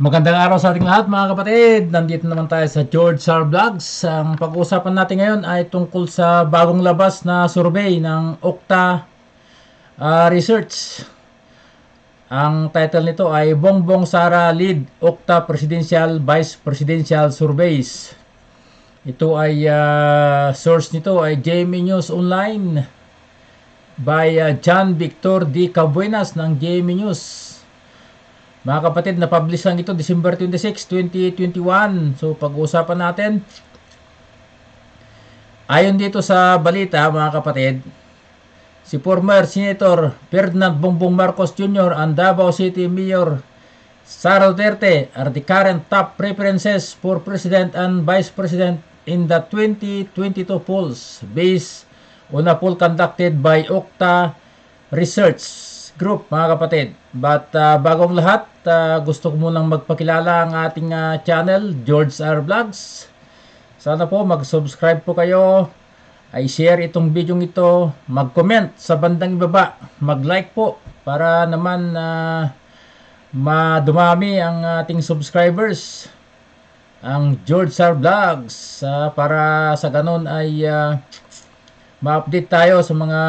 Magandang araw sa ating lahat mga kapatid. Nandito naman tayo sa George Sar Vlogs. Ang pag-uusapan natin ngayon ay tungkol sa bagong labas na survey ng Okta ah, Research. Ang title nito ay Bongbong Sara Lead Okta Presidential Vice Presidential Surveys. Ito ay ah, source nito ay JME News Online by ah, John Victor D. Cabuenas ng JME News. Mga kapatid, na-publish lang ito December 26, 2021. So, pag-uusapan natin. Ayon dito sa balita, mga kapatid, si former Senator Ferdinand Bongbong Marcos Jr. and Davao City Mayor Sara Duterte are the current top preferences for President and Vice President in the 2022 polls based on a poll conducted by Okta Research Group, mga kapatid. But uh, bagong lahat, uh, gusto ko munang magpakilala ang ating uh, channel, George R. Vlogs. Sana po mag-subscribe po kayo, ay share itong video ito, mag-comment sa bandang ibaba, mag-like po para naman uh, madumami ang ating subscribers. Ang George R. Vlogs uh, para sa ganun ay uh, ma-update tayo sa mga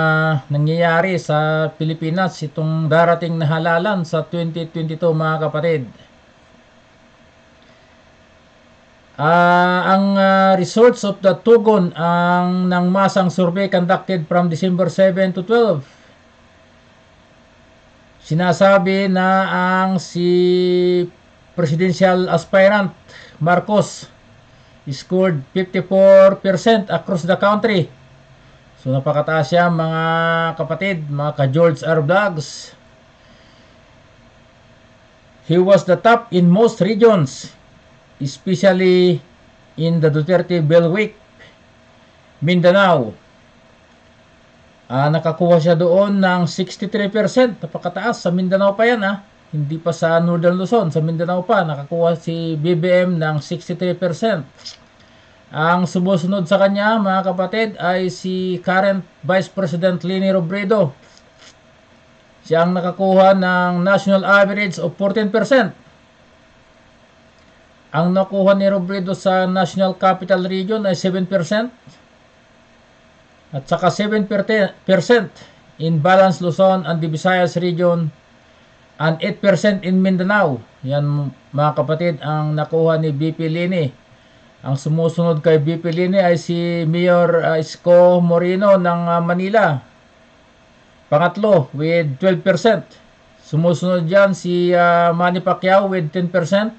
nangyayari sa Pilipinas itong darating na halalan sa 2022 mga kapatid. Uh, ang uh, results of the Tugon ang ng masang survey conducted from December 7 to 12 sinasabi na ang si presidential aspirant Marcos scored 54% across the country So napakataas siya mga kapatid, mga ka-George R. Vlogs. He was the top in most regions, especially in the Duterte Belwick, Mindanao. Ah, nakakuha siya doon ng 63%, napakataas sa Mindanao pa yan ah. Hindi pa sa Northern Luzon, sa Mindanao pa nakakuha si BBM ng 63%. Ang sumusunod sa kanya, mga kapatid, ay si current Vice President Leni Robredo. Siya ang nakakuha ng national average of 14%. Ang nakuha ni Robredo sa National Capital Region ay 7%. At saka 7% in Balance Luzon and the Visayas Region and 8% in Mindanao. Yan mga kapatid ang nakuha ni BP Lini. Ang sumusunod kay BP Lini ay si Mayor uh, Isko Moreno ng uh, Manila. Pangatlo with 12%. Sumusunod diyan si uh, Manny Pacquiao with 10%.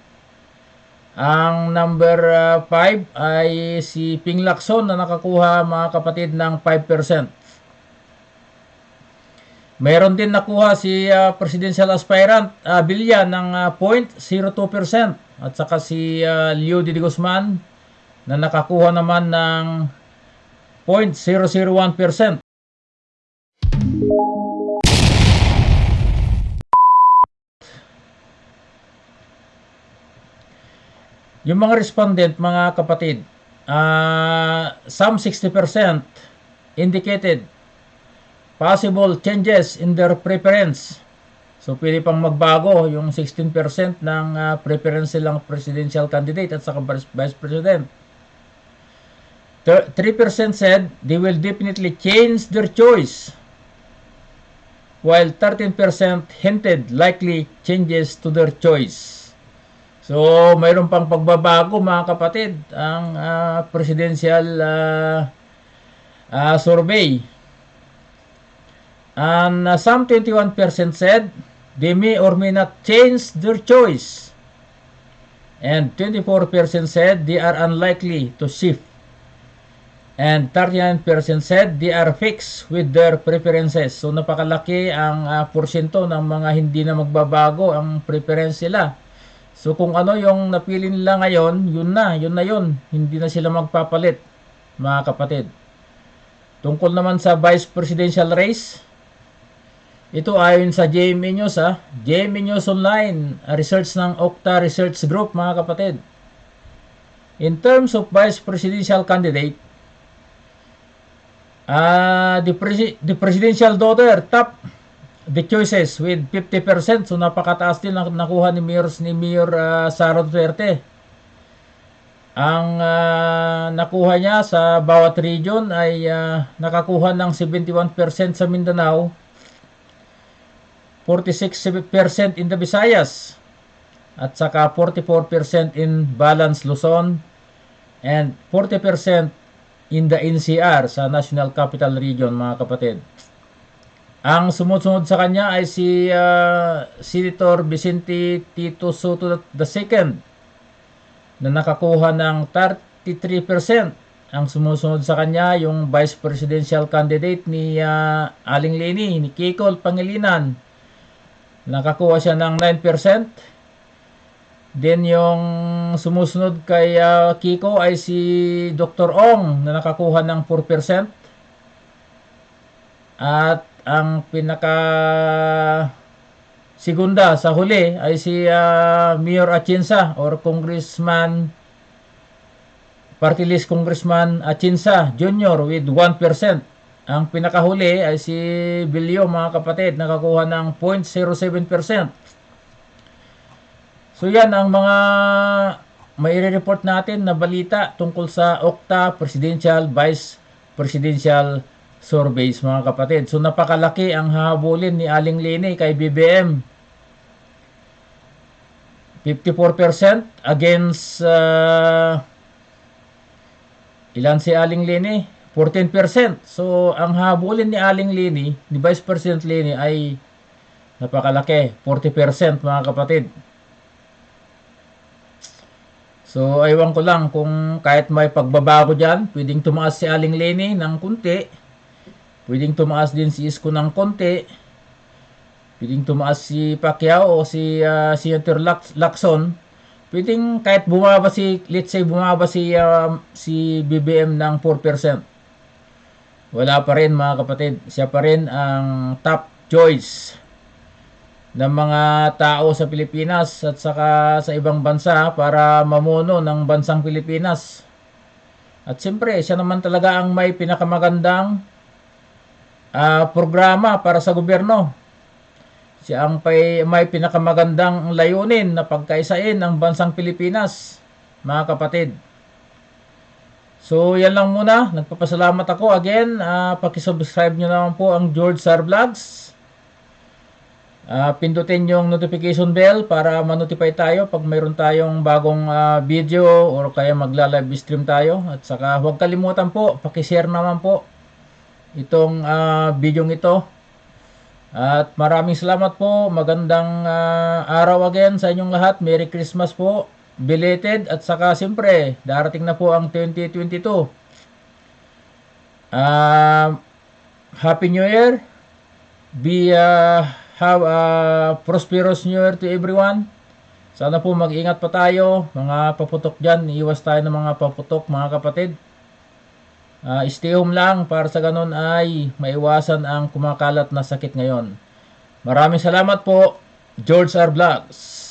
Ang number 5 uh, ay si Ping Lacson na nakakuha mga kapatid ng 5%. Mayroon din nakuha si uh, presidential aspirant uh, Bilya ng uh, 0.02% at saka si uh, Leo Didi Guzman na nakakuha naman ng 0.001%. Yung mga respondent, mga kapatid, uh, some 60% indicated possible changes in their preference. So, pwede pang magbago yung 16% ng uh, preference silang presidential candidate at saka vice president. 3% said they will definitely change their choice, while 13% hinted likely changes to their choice. So, mayroon pang pagbabago mga kapatid ang uh, presidential uh, uh, survey. And uh, some 21% said they may or may not change their choice. And 24% said they are unlikely to shift And 39% said they are fixed with their preferences. So napakalaki ang uh, porsyento ng mga hindi na magbabago ang preference nila. So kung ano yung napili nila ngayon, yun na, yun na yun. Hindi na sila magpapalit, mga kapatid. Tungkol naman sa vice presidential race, ito ayon sa JME News ha, JME News Online, a research ng Okta Research Group mga kapatid. In terms of vice presidential candidate, Uh, the, presi the presidential daughter top the choices with 50%. So napakataas din ang nakuha ni Mayor, ni Mayor ah, Sara Duterte. Ang ah, nakuha niya sa bawat region ay ah, nakakuha ng 71% sa Mindanao, 46% in the Visayas, at saka 44% in Balance Luzon, and 40% in the NCR sa National Capital Region, mga kapatid. Ang sumunod sa kanya ay si ah, Senator Vicente Tito Soto II na nakakuha ng 33%. Ang sumusunod sa kanya, yung vice presidential candidate ni ah, Aling Leni, ni Kiko Pangilinan. Nakakuha siya ng 9%. Then yung sumusunod kay ah, Kiko ay si Dr. Ong na nakakuha ng 4%. At ang pinaka segunda sa huli ay si ah, Mayor Atienza or Congressman Party List Congressman Atienza Jr. with 1%. Ang pinakahuli ay si Bilyo mga kapatid nakakuha ng 0.07%. So yan ang mga may report natin na balita tungkol sa Okta Presidential Vice Presidential Surveys mga kapatid. So napakalaki ang hahabulin ni Aling Lini kay BBM. 54% against uh, ilan si Aling Lini? 14%. So ang habulin ni Aling Lini, ni Vice President Lini ay napakalaki, 40% mga kapatid. So, aywan ko lang kung kahit may pagbabago dyan, pwedeng tumaas si Aling Leni ng kunti, pwedeng tumaas din si Isko ng konti, pwedeng tumaas si Pacquiao o si uh, Senator Lac- Lacson, pwedeng kahit bumaba si, let's say bumaba si, uh, si BBM ng 4%. Wala pa rin mga kapatid, siya pa rin ang top choice ng mga tao sa Pilipinas at saka sa ibang bansa para mamuno ng bansang Pilipinas. At siyempre, siya naman talaga ang may pinakamagandang ah, programa para sa gobyerno. Siya ang may, may pinakamagandang layunin na pagkaisain ang bansang Pilipinas, mga kapatid. So, yan lang muna. Nagpapasalamat ako again. Uh, pakisubscribe nyo naman po ang George Sar Vlogs. Ah, pindutin yung notification bell para ma-notify tayo pag mayroon tayong bagong ah, video or kaya magla-live stream tayo. At saka huwag kalimutan po, paki-share naman po itong ah, video ito. At maraming salamat po. Magandang ah, araw again sa inyong lahat. Merry Christmas po. Belated at saka siyempre, darating na po ang 2022. Ah, Happy New Year. Be uh, have a prosperous New Year to everyone. Sana po mag-ingat pa tayo, mga paputok dyan. Iwas tayo ng mga paputok, mga kapatid. Ah, stay home lang para sa ganun ay maiwasan ang kumakalat na sakit ngayon. Maraming salamat po, George R. Vlogs.